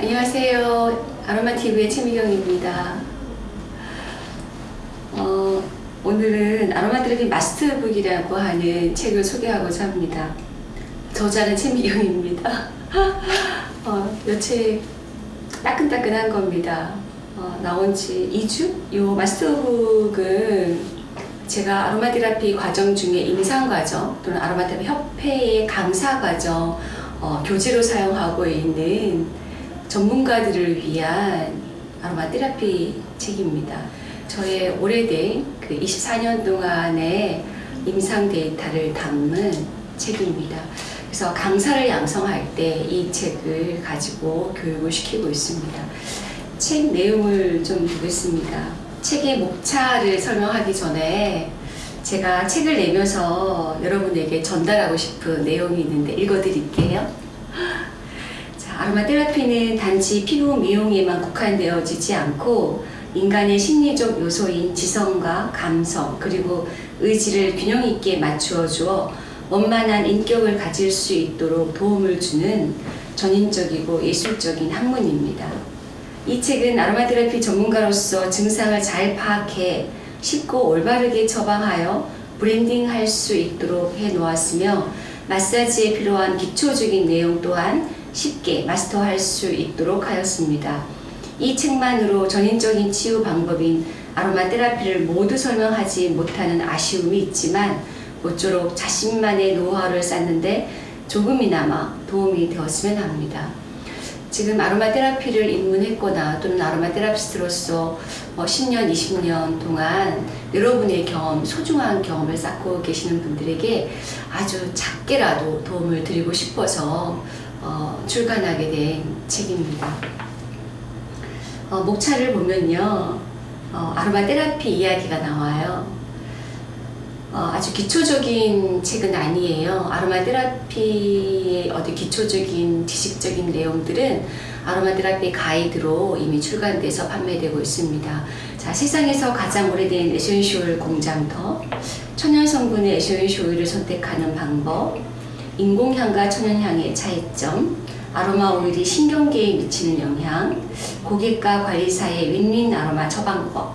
안녕하세요. 아로마TV의 최미경입니다. 어, 오늘은 아로마테라피 마스터북이라고 하는 책을 소개하고자 합니다. 저자는 최미경입니다. 어, 이책 따끈따끈한 겁니다. 어, 나온 지 2주? 이 마스터북은 제가 아로마테라피 과정 중에 임상과정 또는 아로마테라피 협회의 강사과정 어, 교재로 사용하고 있는 전문가들을 위한 아로마 테라피 책입니다. 저의 오래된 그 24년 동안의 임상 데이터를 담은 책입니다. 그래서 강사를 양성할 때 이 책을 가지고 교육을 시키고 있습니다. 책 내용을 좀 보겠습니다. 책의 목차를 설명하기 전에 제가 책을 내면서 여러분에게 전달하고 싶은 내용이 있는데 읽어드릴게요. 아로마 테라피는 단지 피부 미용에만 국한되어지지 않고 인간의 심리적 요소인 지성과 감성 그리고 의지를 균형 있게 맞추어 주어 원만한 인격을 가질 수 있도록 도움을 주는 전인적이고 예술적인 학문입니다. 이 책은 아로마 테라피 전문가로서 증상을 잘 파악해 쉽고 올바르게 처방하여 브랜딩할 수 있도록 해 놓았으며 마사지에 필요한 기초적인 내용 또한 쉽게 마스터할 수 있도록 하였습니다. 이 책만으로 전인적인 치유 방법인 아로마 테라피를 모두 설명하지 못하는 아쉬움이 있지만 모쪼록 자신만의 노하우를 쌓는데 조금이나마 도움이 되었으면 합니다. 지금 아로마 테라피를 입문했거나 또는 아로마 테라피스트로서 10년, 뭐 20년 동안 여러분의 경험, 소중한 경험을 쌓고 계시는 분들에게 아주 작게라도 도움을 드리고 싶어서 어, 출간하게 된 책입니다. 어, 목차를 보면요. 어, 아로마 테라피 이야기가 나와요. 어, 아주 기초적인 책은 아니에요. 아로마 테라피의 어디 기초적인 지식적인 내용들은 아로마 테라피 가이드로 이미 출간돼서 판매되고 있습니다. 자, 세상에서 가장 오래된 에센쇼일 공장터, 천연 성분의 에센쇼일을 선택하는 방법, 인공향과 천연향의 차이점, 아로마 오일이 신경계에 미치는 영향, 고객과 관리사의 윈윈 아로마 처방법.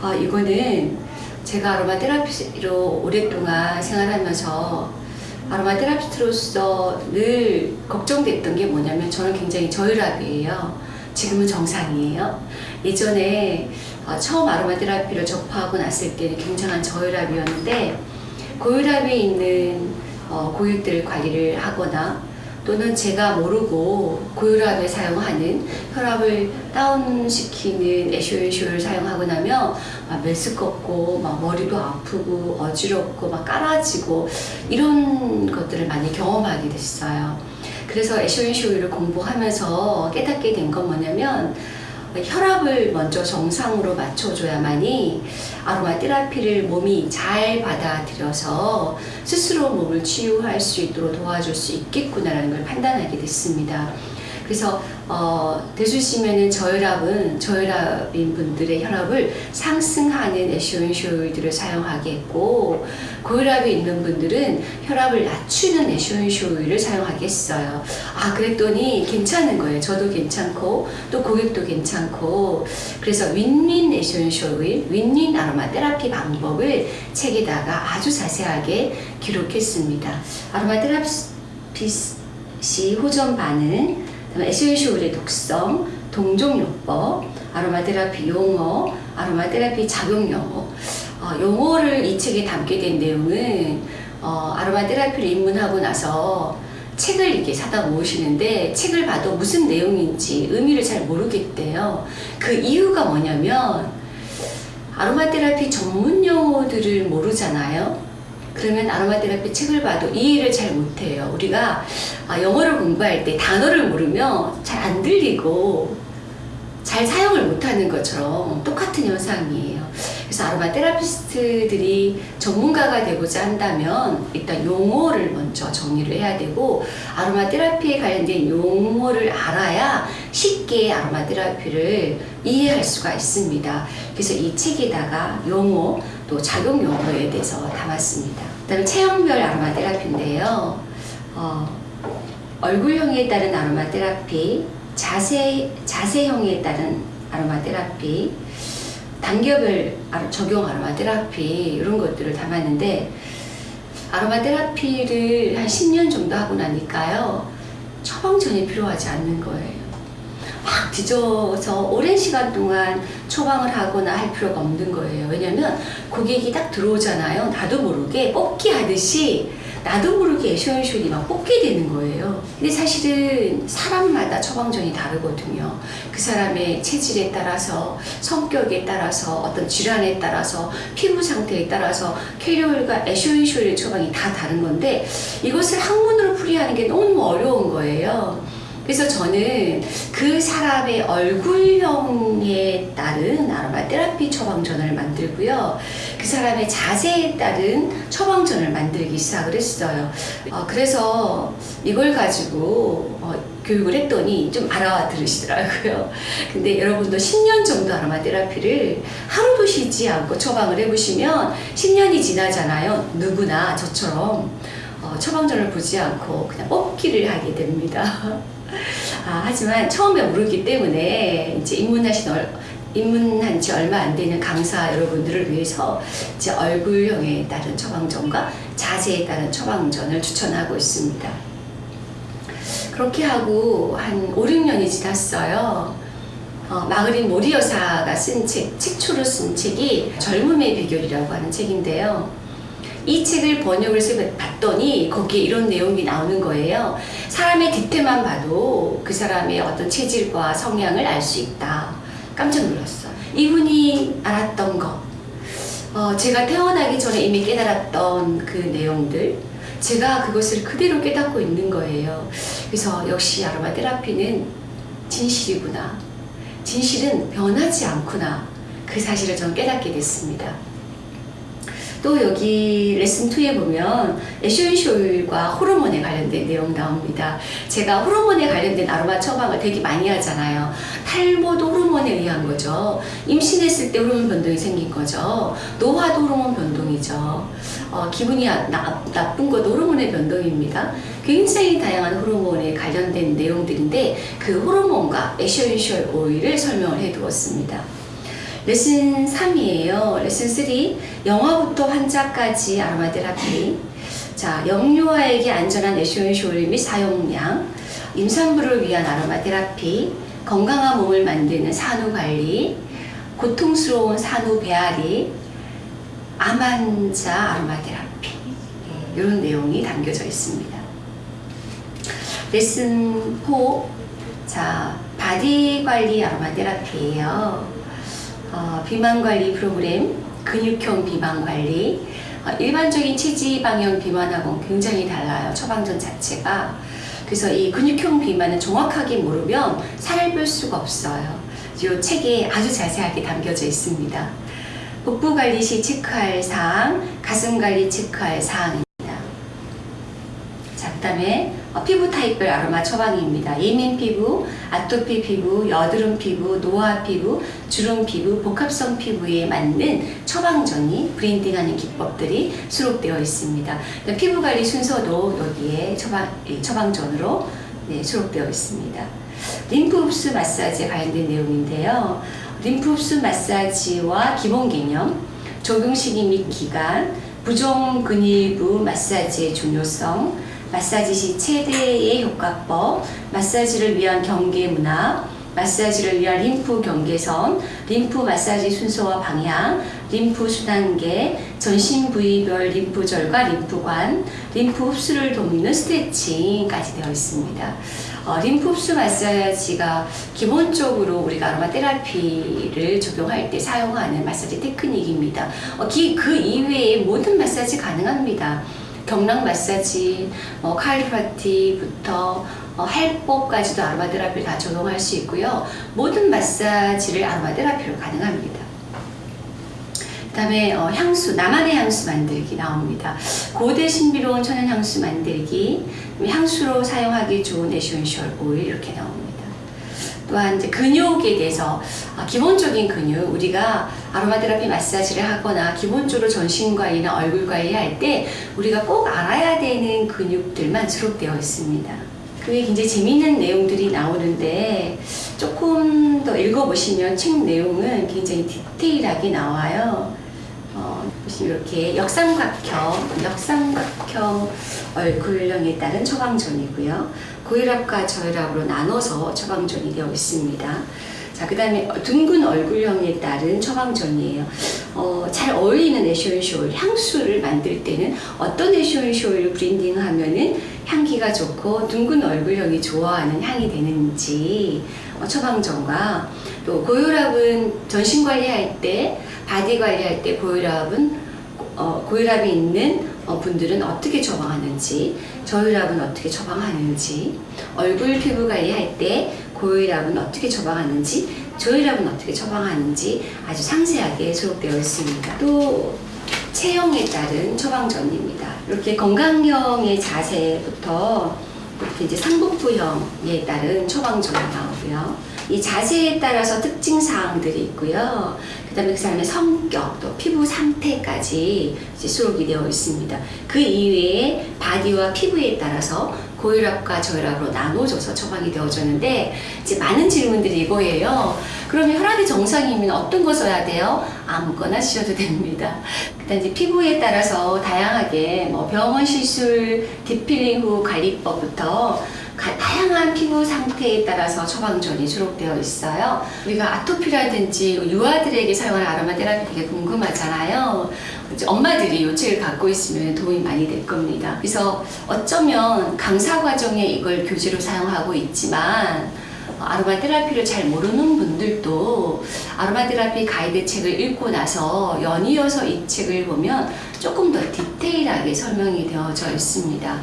아, 이거는 제가 아로마 테라피로 오랫동안 생활하면서 아로마 테라피스트로서 늘 걱정됐던 게 뭐냐면 저는 굉장히 저혈압이에요. 지금은 정상이에요. 예전에 어, 처음 아로마 테라피를 접하고 났을 때는 굉장한 저혈압이었는데 고혈압이 있는 어, 고객들 관리를 하거나 또는 제가 모르고 고혈압에 사용하는 혈압을 다운시키는 에쇼에쇼를 사용하고 나면 막 메스껍고 막 머리도 아프고 어지럽고 막 깔아지고 이런 것들을 많이 경험하게 됐어요. 그래서 에쇼에쇼를 공부하면서 깨닫게 된 건 뭐냐면 혈압을 먼저 정상으로 맞춰줘야만이 아로마 테라피를 몸이 잘 받아들여서 스스로 몸을 치유할 수 있도록 도와줄 수 있겠구나라는 걸 판단하게 됐습니다. 그래서 어, 대주시면은 저혈압은 저혈압인 분들의 혈압을 상승하는 에쇼인쇼일들을 사용하겠고 고혈압이 있는 분들은 혈압을 낮추는 에쇼인쇼일을 사용하겠어요. 아 그랬더니 괜찮은 거예요. 저도 괜찮고 또 고객도 괜찮고 그래서 윈윈 에쇼인쇼일, 윈윈 아로마 테라피 방법을 책에다가 아주 자세하게 기록했습니다. 아로마 테라피시 호전 반응 에센쇼일의 독성, 동종요법, 아로마 테라피 용어, 아로마 테라피 작용 용어 어, 용어를 이 책에 담게 된 내용은 어, 아로마 테라피를 입문하고 나서 책을 이렇게 사다 모으시는데 책을 봐도 무슨 내용인지 의미를 잘 모르겠대요. 그 이유가 뭐냐면 아로마 테라피 전문 용어들을 모르잖아요. 그러면 아로마 테라피 책을 봐도 이해를 잘 못해요. 우리가 아, 영어를 공부할 때 단어를 모르면 잘 안 들리고 잘 사용을 못하는 것처럼 똑같은 현상이에요. 그래서 아로마 테라피스트들이 전문가가 되고자 한다면 일단 용어를 먼저 정리를 해야 되고 아로마 테라피에 관련된 용어를 알아야 쉽게 아로마 테라피를 이해할 수가 있습니다. 그래서 이 책에다가 용어 또 작용 용어에 대해서 담았습니다. 그다음에 체형별 아로마 테라피인데요. 어, 얼굴형에 따른 아로마 테라피, 자세, 자세형에 따른 아로마 테라피, 단계별 적용 아로마 테라피 이런 것들을 담았는데 아로마 테라피를 한 10년 정도 하고 나니까요. 처방전이 필요하지 않는 거예요. 막 뒤져서 오랜 시간 동안 처방을 하거나 할 필요가 없는 거예요. 왜냐면 고객이 딱 들어오잖아요. 나도 모르게 뽑기 하듯이 나도 모르게 애쇼앤쇼이 막 뽑게 되는 거예요. 근데 사실은 사람마다 처방전이 다르거든요. 그 사람의 체질에 따라서, 성격에 따라서, 어떤 질환에 따라서, 피부 상태에 따라서 캐리어일과 애쇼앤쇼일 처방이 다 다른 건데 이것을 학문으로 풀이하는 게 너무 어려운 거예요. 그래서 저는 그 사람의 얼굴형에 따른 아로마 테라피 처방전을 만들고요. 그 사람의 자세에 따른 처방전을 만들기 시작을 했어요. 어, 그래서 이걸 가지고 어, 교육을 했더니 좀 알아들으시더라고요. 근데 여러분도 10년 정도 아로마 테라피를 하루도 쉬지 않고 처방을 해보시면 10년이 지나잖아요. 누구나 저처럼 어, 처방전을 보지 않고 그냥 뽑기를 하게 됩니다. 아, 하지만 처음에 모르기 때문에 이제 입문하신 얼, 입문한 지 얼마 안 되는 강사 여러분들을 위해서 이제 얼굴형에 따른 처방전과 자세에 따른 처방전을 추천하고 있습니다. 그렇게 하고 한 5, 6년이 지났어요. 어, 마그린 모리 여사가 쓴 책, 책초로 쓴 책이 젊음의 비결이라고 하는 책인데요. 이 책을 번역을 봤더니 거기에 이런 내용이 나오는 거예요. 사람의 뒤태만 봐도 그 사람의 어떤 체질과 성향을 알 수 있다. 깜짝 놀랐어. 이분이 알았던 것, 어, 제가 태어나기 전에 이미 깨달았던 그 내용들, 제가 그것을 그대로 깨닫고 있는 거예요. 그래서 역시 아로마 테라피는 진실이구나. 진실은 변하지 않구나. 그 사실을 저는 깨닫게 됐습니다. 또 여기 레슨 2에 보면 에쇼인쇼일과 호르몬에 관련된 내용 나옵니다. 제가 호르몬에 관련된 아로마 처방을 되게 많이 하잖아요. 탈모도 호르몬에 의한 거죠. 임신했을 때 호르몬 변동이 생긴 거죠. 노화도 호르몬 변동이죠. 어, 기분이 나, 나쁜 것도 호르몬의 변동입니다. 굉장히 다양한 호르몬에 관련된 내용들인데 그 호르몬과 에쇼인쇼일 오일을 설명을 해두었습니다. 레슨 3이에요. 레슨 3. 영화부터 환자까지 아로마 테라피. 자, 영유아에게 안전한 essential oil 및 사용량. 임산부를 위한 아로마 테라피. 건강한 몸을 만드는 산후 관리. 고통스러운 산후 배앓이. 암 환자 아로마 테라피. 예, 이런 내용이 담겨져 있습니다. 레슨 4. 자, 바디 관리 아로마 테라피예요. 어, 비만 관리 프로그램, 근육형 비만 관리, 어, 일반적인 체지방형 비만하고는 굉장히 달라요. 처방전 자체가. 그래서 이 근육형 비만은 정확하게 모르면 살을 뺄 수가 없어요. 이 책에 아주 자세하게 담겨져 있습니다. 복부 관리 시 체크할 사항, 가슴 관리 체크할. 자, 그 다음에 어, 피부 타입별 아로마 처방입니다. 예민 피부, 아토피 피부, 여드름 피부, 노화 피부, 주름 피부, 복합성 피부에 맞는 처방전이 브랜딩하는 기법들이 수록되어 있습니다. 피부 관리 순서도 여기에 처방, 예, 처방전으로 네, 수록되어 있습니다. 림프 흡수 마사지에 관련된 내용인데요. 림프 흡수 마사지와 기본 개념, 적용 시기 및 기간, 부종 근위부 마사지의 중요성, 마사지 시 최대의 효과법, 마사지를 위한 경계 문화, 마사지를 위한 림프 경계선, 림프 마사지 순서와 방향, 림프 순환계, 전신 부위별 림프절과 림프관, 림프 흡수를 돕는 스트레칭까지 되어 있습니다. 어, 림프 흡수 마사지가 기본적으로 우리가 아로마 테라피를 적용할 때 사용하는 마사지 테크닉입니다. 어, 기, 그 이외에 모든 마사지 가능합니다. 경락 마사지, 뭐 카이로프랙틱부터 어, 활법까지도 아로마 테라피를 다 적용할 수 있고요. 모든 마사지를 아로마 테라피로 가능합니다. 그 다음에 어, 향수, 나만의 향수 만들기 나옵니다. 고대 신비로운 천연 향수 만들기, 향수로 사용하기 좋은 essential oil 이렇게 나옵니다. 또한 이제 근육에 대해서 아, 기본적인 근육 우리가 아로마 테라피 마사지를 하거나 기본적으로 전신 관리나 얼굴 관리할 때 우리가 꼭 알아야 되는 근육들만 수록되어 있습니다. 그게 굉장히 재미있는 내용들이 나오는데 조금 더 읽어보시면 책 내용은 굉장히 디테일하게 나와요. 어, 보시면 이렇게 역삼각형, 역삼각형 얼굴형에 따른 처방전이고요. 고혈압과 저혈압으로 나눠서 처방전이 되어 있습니다. 자, 그 다음에 둥근 얼굴형에 따른 처방전이에요. 어, 잘 어울리는 essential oil, 향수를 만들 때는 어떤 essential oil을 블렌딩 하면은 향기가 좋고 둥근 얼굴형이 좋아하는 향이 되는지 어, 처방전과 또 고혈압은 전신 관리할 때, 바디 관리할 때 고혈압은 어, 고혈압이 있는 어, 분들은 어떻게 처방하는지, 저혈압은 어떻게 처방하는지, 얼굴 피부 관리할 때 고혈압은 어떻게 처방하는지, 저혈압은 어떻게 처방하는지 아주 상세하게 수록되어 있습니다. 또 체형에 따른 처방전입니다. 이렇게 건강형의 자세부터 이렇게 이제 상복부형에 따른 처방전이 나오고요. 이 자세에 따라서 특징 사항들이 있고요. 그다음에 그 사람의 성격, 또 피부 상태까지 수록이 되어 있습니다. 그 이외에 바디와 피부에 따라서 고혈압과 저혈압으로 나눠져서 처방이 되어졌는데 이제 많은 질문들이 이거예요. 그러면 혈압이 정상이면 어떤 거 써야 돼요? 아무거나 쓰셔도 됩니다. 그다음 이제 피부에 따라서 다양하게 뭐 병원 시술, deep peeling 후 관리법부터 가- 다양한 피부 상태에 따라서 처방전이 수록되어 있어요. 우리가 아토피라든지 유아들에게 사용하는 아로마 테라피 되게 궁금하잖아요. 엄마들이 요 책을 갖고 있으면 도움이 많이 될 겁니다. 그래서 어쩌면 강사 과정에 이걸 교재로 사용하고 있지만 어, 아로마 테라피를 잘 모르는 분들도 아로마 테라피 가이드 책을 읽고 나서 연이어서 이 책을 보면 조금 더 디테일하게 설명이 되어져 있습니다.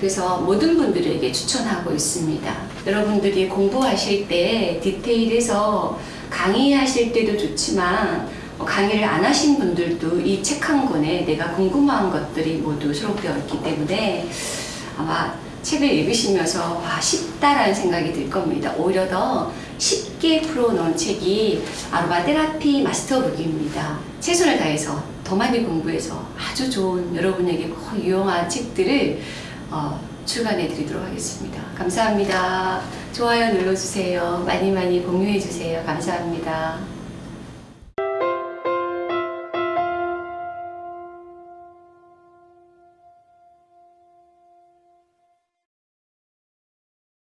그래서 모든 분들에게 추천하고 있습니다. 여러분들이 공부하실 때 디테일해서 강의하실 때도 좋지만 어, 강의를 안 하신 분들도 이 책 한 권에 내가 궁금한 것들이 모두 수록되어 있기 때문에 아마 책을 읽으시면서 와 쉽다라는 생각이 들 겁니다. 오히려 더 쉽게 풀어놓은 책이 아로마 테라피 마스터북입니다. 최선을 다해서 더 많이 공부해서 아주 좋은 여러분에게 꼭 유용한 책들을 어, 출간해 드리도록 하겠습니다. 감사합니다. 좋아요 눌러주세요. 많이 많이 공유해 주세요. 감사합니다.